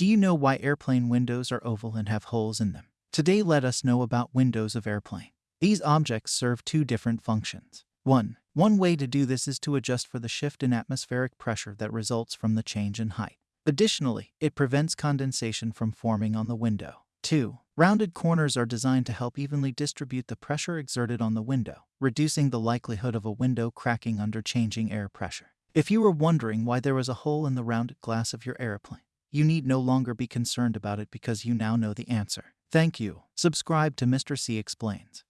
Do you know why airplane windows are oval and have holes in them? Today let us know about windows of airplane. These objects serve two different functions. 1. One way to do this is to adjust for the shift in atmospheric pressure that results from the change in height. Additionally, it prevents condensation from forming on the window. 2. Rounded corners are designed to help evenly distribute the pressure exerted on the window, reducing the likelihood of a window cracking under changing air pressure. If you were wondering why there was a hole in the rounded glass of your airplane, you need no longer be concerned about it because you now know the answer. Thank you. Subscribe to Mr. C Explains.